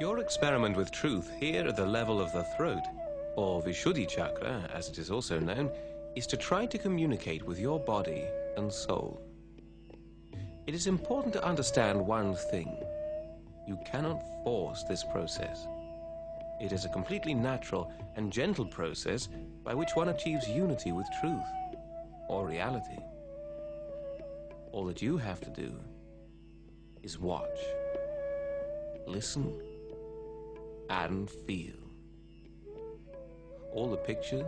Your experiment with truth here at the level of the throat, or Vishuddhi chakra, as it is also known, is to try to communicate with your body and soul. It is important to understand one thing. You cannot force this process. It is a completely natural and gentle process by which one achieves unity with truth or reality. All that you have to do is watch, listen, and feel. All the pictures,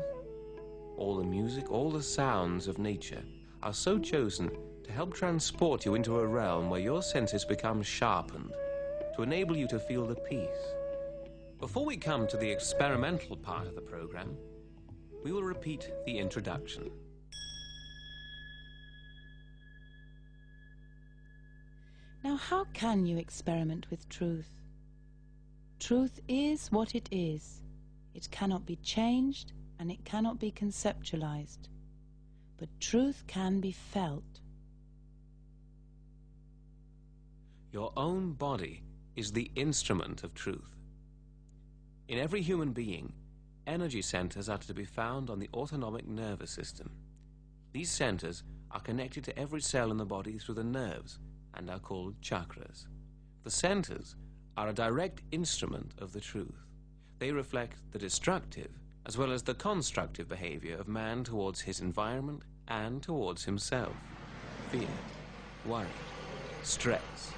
all the music, all the sounds of nature are so chosen to help transport you into a realm where your senses become sharpened, to enable you to feel the peace. Before we come to the experimental part of the program, we will repeat the introduction. Now, how can you experiment with truth? Truth is what it is. It cannot be changed and it cannot be conceptualized. But truth can be felt. Your own body is the instrument of truth. In every human being, energy centers are to be found on the autonomic nervous system. These centers are connected to every cell in the body through the nerves and are called chakras. The centers are a direct instrument of the truth. They reflect the destructive as well as the constructive behavior of man towards his environment and towards himself. Fear, worry, stress,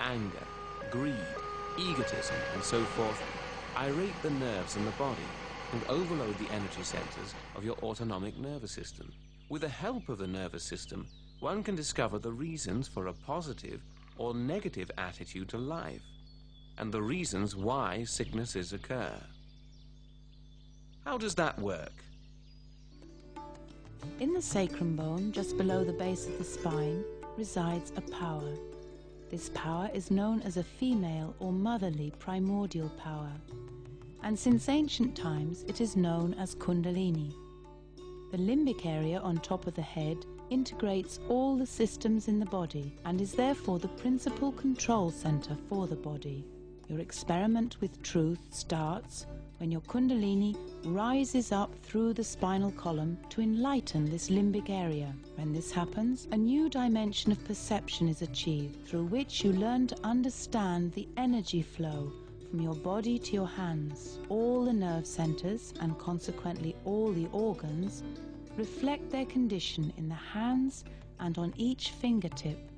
anger, greed, egotism, and so forth irate the nerves in the body and overload the energy centers of your autonomic nervous system. With the help of the nervous system, one can discover the reasons for a positive or negative attitude to life and the reasons why sicknesses occur. How does that work? In the sacrum bone, just below the base of the spine, resides a power. This power is known as a female or motherly primordial power, and since ancient times it is known as Kundalini. The limbic area on top of the head integrates all the systems in the body and is therefore the principal control center for the body. Your experiment with truth starts when your Kundalini rises up through the spinal column to enlighten this limbic area. When this happens, a new dimension of perception is achieved through which you learn to understand the energy flow from your body to your hands. All the nerve centers and consequently all the organs reflect their condition in the hands and on each fingertip.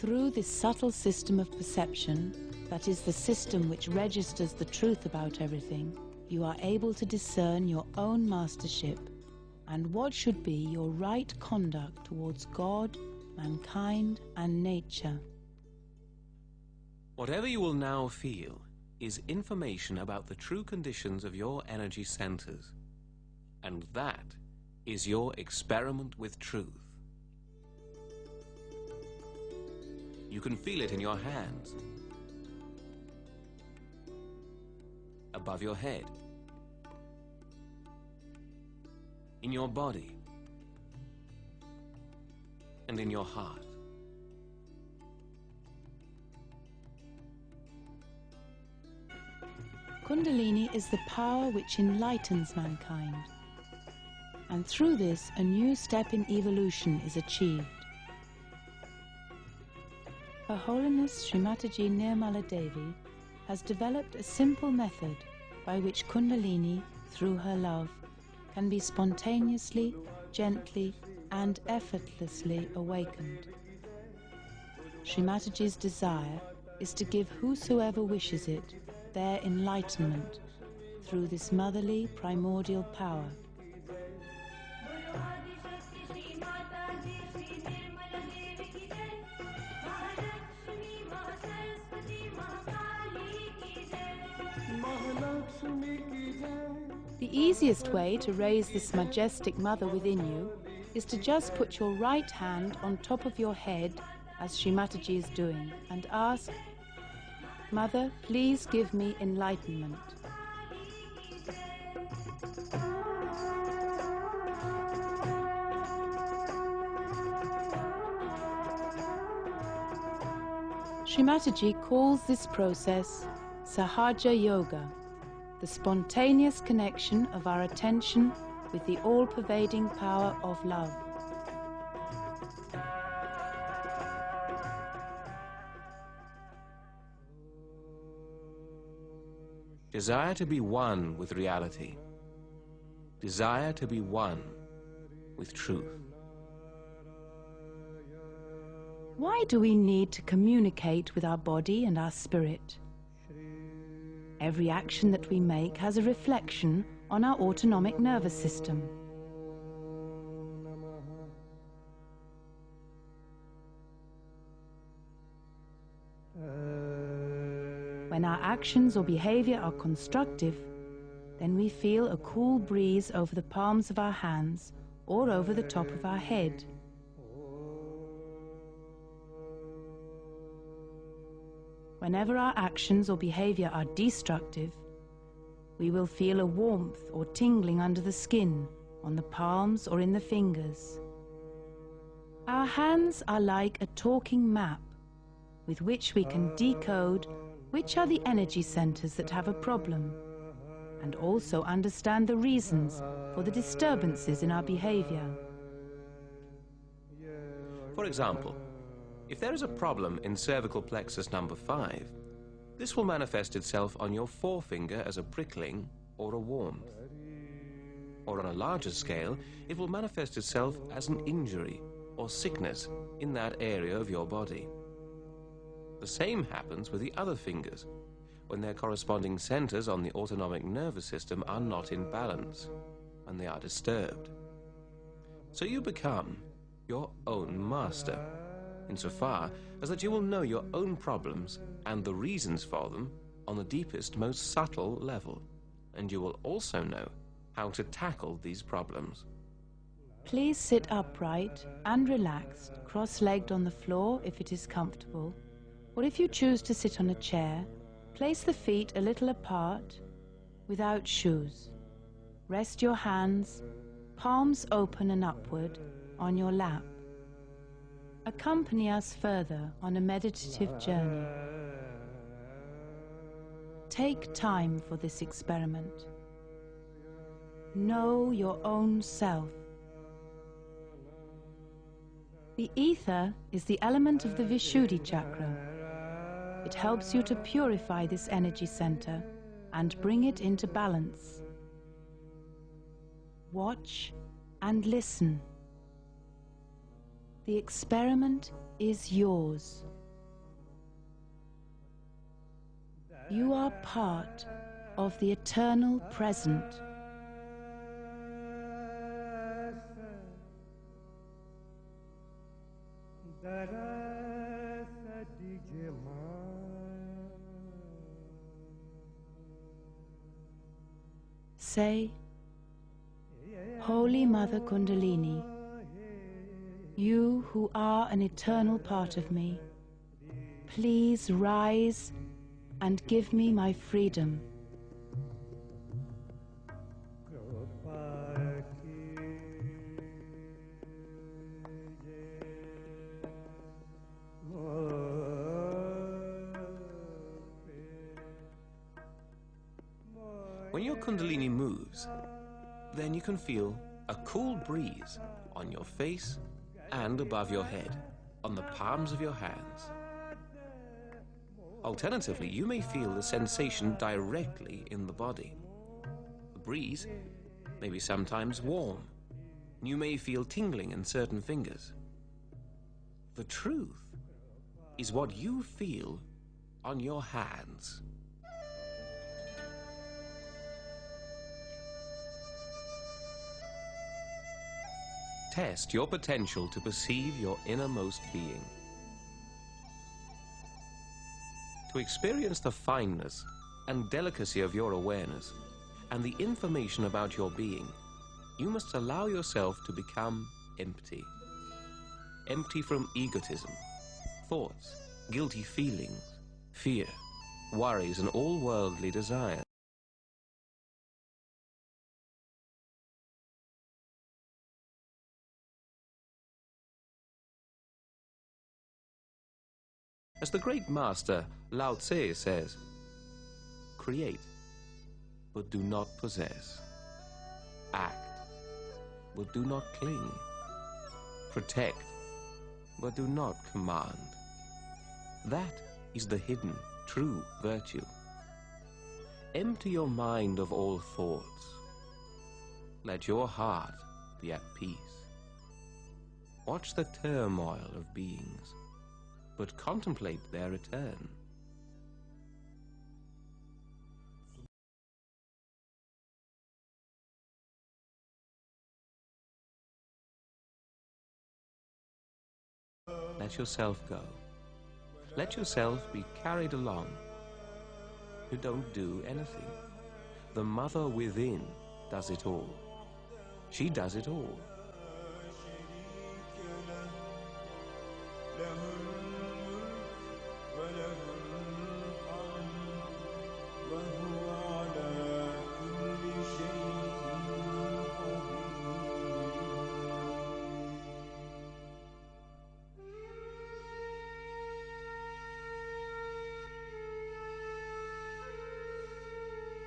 Through this subtle system of perception, that is the system which registers the truth about everything, you are able to discern your own mastership and what should be your right conduct towards God, mankind, and nature. Whatever you will now feel is information about the true conditions of your energy centers. And that is your experiment with truth. You can feel it in your hands, above your head, in your body, and in your heart. Kundalini is the power which enlightens mankind. And through this, a new step in evolution is achieved. Her Holiness Srimataji Nirmala Devi has developed a simple method by which Kundalini, through her love, can be spontaneously, gently, and effortlessly awakened. Srimataji's desire is to give whosoever wishes it their enlightenment through this motherly primordial power. Easiest way to raise this majestic mother within you is to just put your right hand on top of your head as Srimataji is doing and ask Mother, please give me enlightenment. Srimataji calls this process Sahaja Yoga, the spontaneous connection of our attention with the all-pervading power of love. Desire to be one with reality. Desire to be one with truth. Why do we need to communicate with our body and our spirit? Every action that we make has a reflection on our autonomic nervous system. When our actions or behavior are constructive, then we feel a cool breeze over the palms of our hands or over the top of our head. Whenever our actions or behavior are destructive, we will feel a warmth or tingling under the skin, on the palms or in the fingers. Our hands are like a talking map with which we can decode which are the energy centers that have a problem and also understand the reasons for the disturbances in our behavior. For example, if there is a problem in cervical plexus number 5, this will manifest itself on your forefinger as a prickling or a warmth. Or on a larger scale, it will manifest itself as an injury or sickness in that area of your body. The same happens with the other fingers, when their corresponding centers on the autonomic nervous system are not in balance, and they are disturbed. So you become your own master insofar as that you will know your own problems and the reasons for them on the deepest, most subtle level, and you will also know how to tackle these problems. Please sit upright and relaxed, cross-legged on the floor if it is comfortable, or if you choose to sit on a chair, place the feet a little apart, without shoes. Rest your hands, palms open and upward, on your lap. Accompany us further on a meditative journey. Take time for this experiment. Know your own self. The ether is the element of the Vishuddhi chakra. It helps you to purify this energy center and bring it into balance. Watch and listen. The experiment is yours. You are part of the eternal present. Say, Holy Mother Kundalini, you who are an eternal part of me, please rise and give me my freedom. When your Kundalini moves, then you can feel a cool breeze on your face and above your head, on the palms of your hands. Alternatively, you may feel the sensation directly in the body. The breeze may be sometimes warm. You may feel tingling in certain fingers. The truth is what you feel on your hands. Test your potential to perceive your innermost being. To experience the fineness and delicacy of your awareness and the information about your being, you must allow yourself to become empty. Empty from egotism, thoughts, guilty feelings, fear, worries, and all worldly desires. As the great master Lao Tse says, Create, but do not possess. Act, but do not cling. Protect, but do not command. That is the hidden, true virtue. Empty your mind of all thoughts. Let your heart be at peace. Watch the turmoil of beings, but contemplate their return. Let yourself go. Let yourself be carried along. You don't do anything. The mother within does it all. She does it all.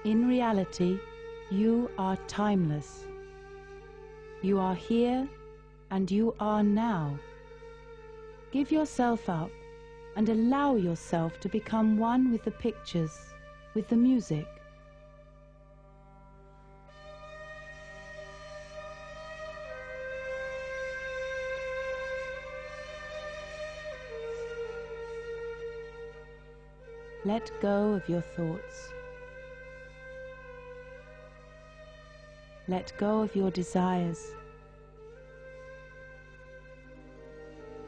In reality, you are timeless. You are here and you are now. Give yourself up and allow yourself to become one with the pictures, with the music. Let go of your thoughts. Let go of your desires.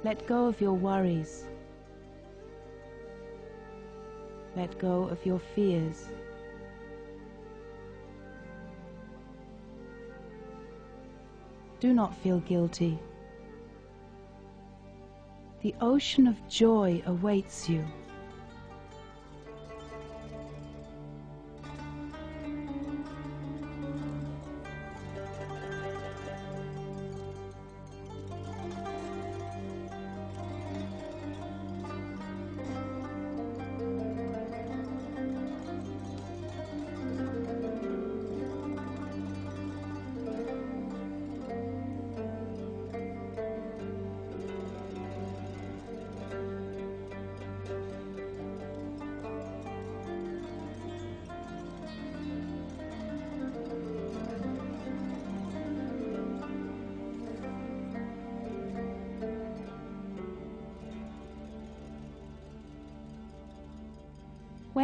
Let go of your worries. Let go of your fears. Do not feel guilty. The ocean of joy awaits you.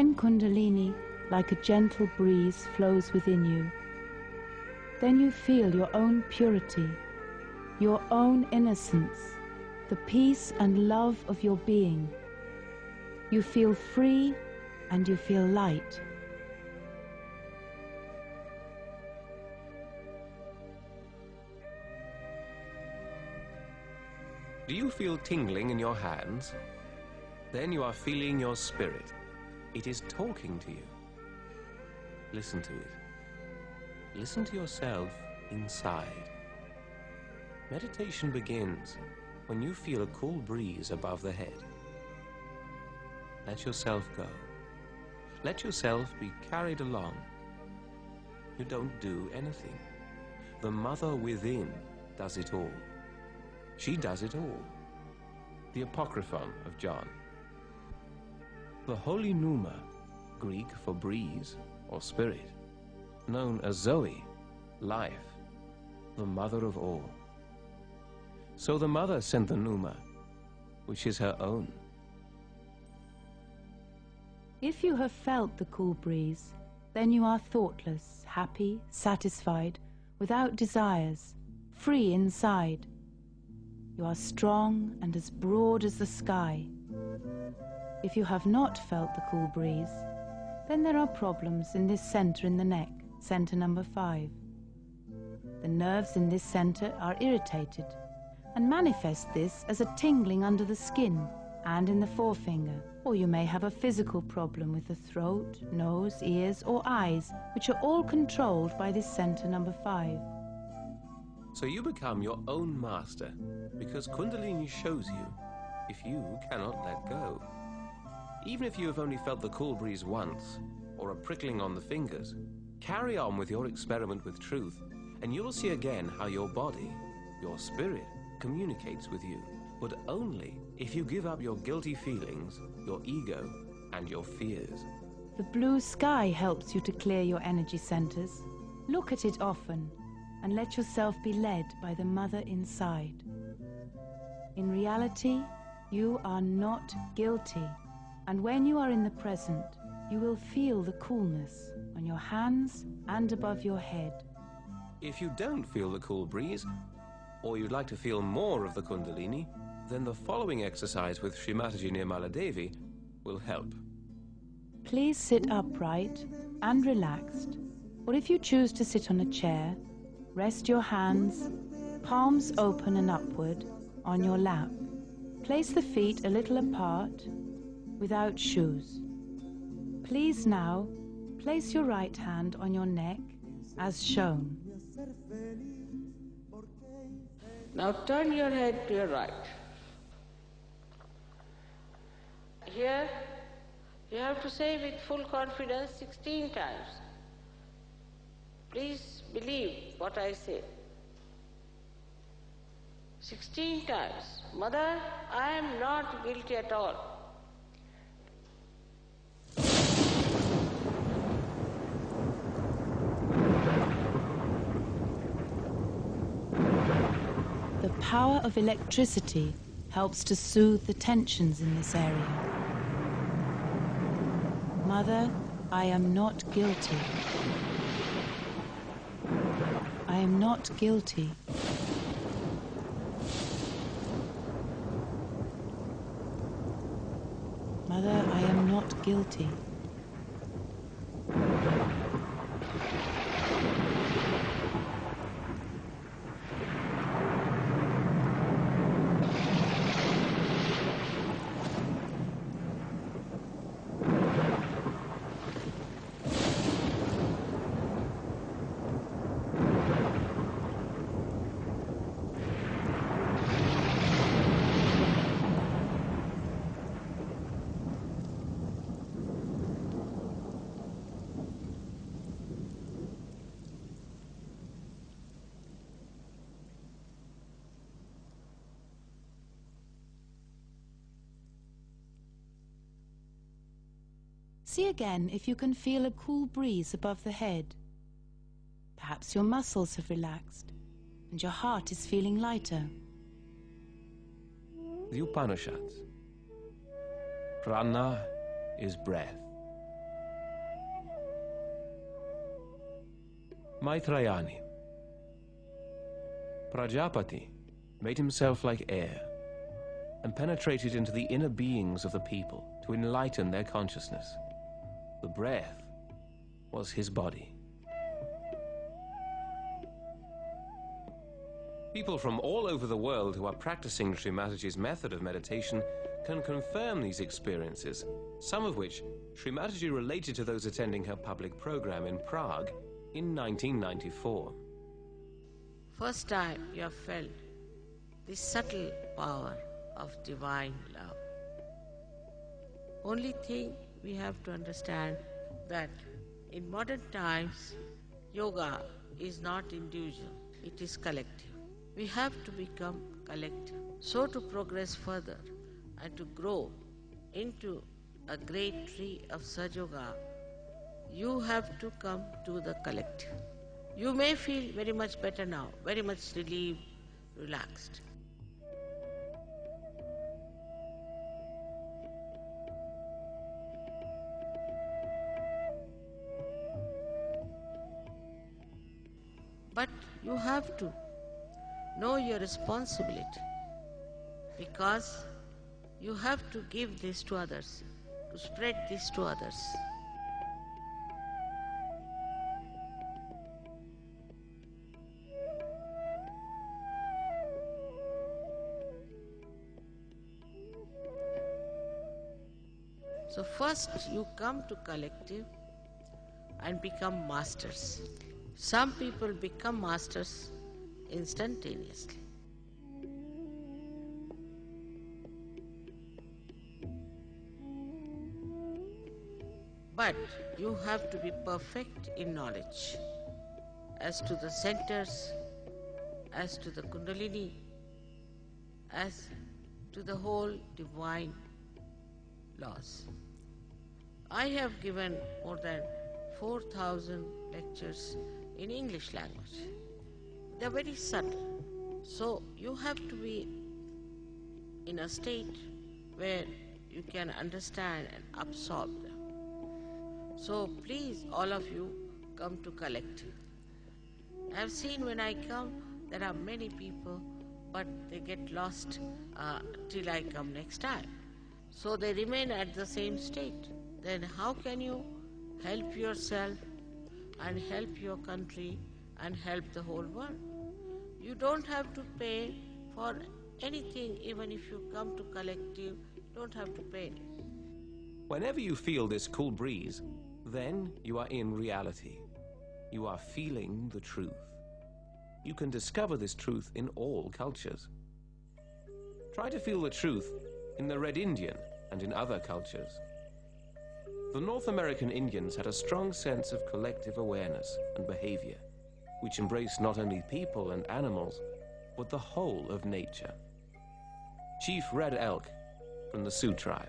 When Kundalini, like a gentle breeze, flows within you, then you feel your own purity, your own innocence, the peace and love of your being. You feel free and you feel light. Do you feel tingling in your hands? Then you are feeling your spirit. It is talking to you. Listen to it. Listen to yourself inside. Meditation begins when you feel a cool breeze above the head. Let yourself go. Let yourself be carried along. You don't do anything. The mother within does it all. She does it all. The Apocryphon of John. The holy Pneuma, Greek for breeze or spirit, known as Zoe, life, the mother of all. So the mother sent the Pneuma, which is her own. If you have felt the cool breeze, then you are thoughtless, happy, satisfied, without desires, free inside. You are strong and as broad as the sky. If you have not felt the cool breeze, then there are problems in this center in the neck, center number five. The nerves in this center are irritated and manifest this as a tingling under the skin and in the forefinger. Or you may have a physical problem with the throat, nose, ears, or eyes, which are all controlled by this center number five. So you become your own master because Kundalini shows you if you cannot let go. Even if you have only felt the cool breeze once, or a prickling on the fingers, carry on with your experiment with truth, and you'll see again how your body, your spirit, communicates with you, but only if you give up your guilty feelings, your ego, and your fears. The blue sky helps you to clear your energy centers. Look at it often and let yourself be led by the mother inside. In reality, you are not guilty, and when you are in the present, you will feel the coolness on your hands and above your head. If you don't feel the cool breeze, or you'd like to feel more of the Kundalini, then the following exercise with Sri Mataji Nirmala Devi will help. Please sit upright and relaxed, or if you choose to sit on a chair, rest your hands, palms open and upward, on your lap. Place the feet a little apart, without shoes. Please now place your right hand on your neck as shown. Now turn your head to your right. Here, you have to say with full confidence 16 times. Please believe what I say. 16 times. Mother, I am not guilty at all. The power of electricity helps to soothe the tensions in this area. Mother, I am not guilty. I am not guilty. Mother, I am not guilty. See again if you can feel a cool breeze above the head. Perhaps your muscles have relaxed and your heart is feeling lighter. The Upanishads. Prana is breath. Maitrayani. Prajapati made himself like air and penetrated into the inner beings of the people to enlighten their consciousness. The breath was his body. People from all over the world who are practicing Sri Mataji's method of meditation can confirm these experiences, some of which Sri Mataji related to those attending her public program in Prague in 1994. First time you have felt the subtle power of divine love. Only thing we have to understand that in modern times, yoga is not individual, it is collective. We have to become collective. So, to progress further and to grow into a great tree of Sahaja Yoga, you have to come to the collective. You may feel very much better now, very much relieved, relaxed. You have to know your responsibility because you have to give this to others, to spread this to others. So first you come to collective and become masters. Some people become masters instantaneously. But you have to be perfect in knowledge as to the centers, as to the Kundalini, as to the whole divine laws. I have given more than 4,000 lectures in English language. They're very subtle. So you have to be in a state where you can understand and absorb them. So please, all of you, come to collective. I've seen when I come, there are many people, but they get lost uh, till I come next time. So they remain at the same state. Then how can you help yourself and help your country and help the whole world? You don't have to pay for anything, even if you come to collective, don't have to pay. Whenever you feel this cool breeze, then you are in reality. You are feeling the truth. You can discover this truth in all cultures. Try to feel the truth in the Red Indian and in other cultures. The North American Indians had a strong sense of collective awareness and behavior, which embraced not only people and animals, but the whole of nature. Chief Red Elk from the Sioux tribe.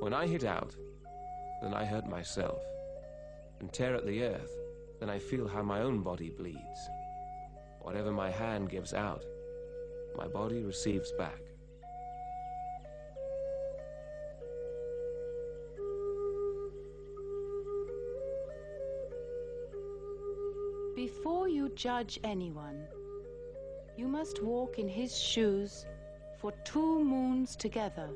When I hit out, then I hurt myself, and tear at the earth, then I feel how my own body bleeds. Whatever my hand gives out, my body receives back. Before you judge anyone, you must walk in his shoes for two moons together.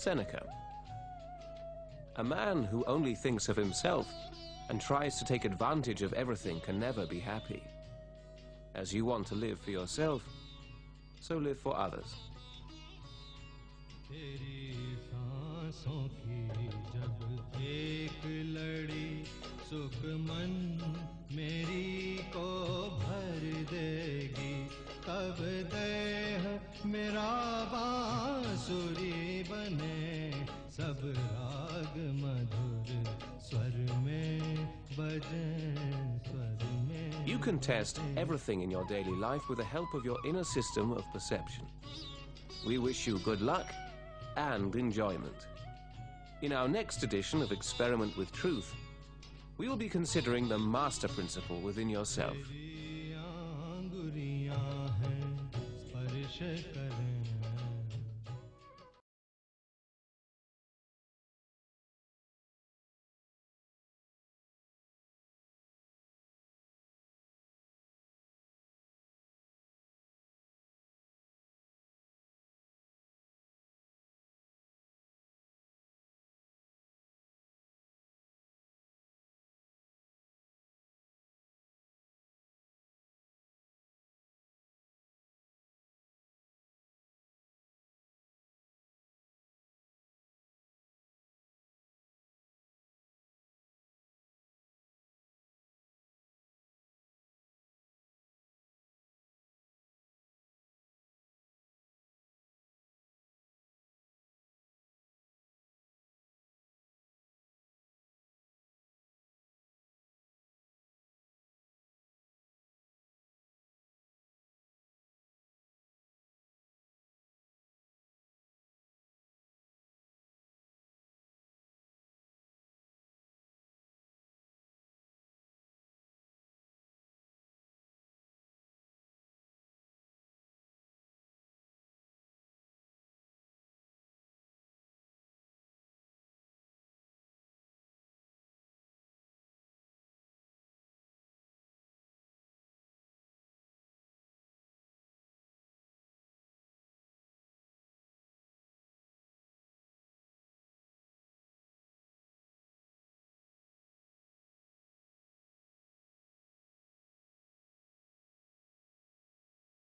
Seneca. A man who only thinks of himself and tries to take advantage of everything can never be happy. As you want to live for yourself, so live for others. You can test everything in your daily life with the help of your inner system of perception. We wish you good luck and enjoyment. In our next edition of Experiment with Truth, we will be considering the master principle within yourself.